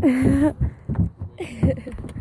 呵 呵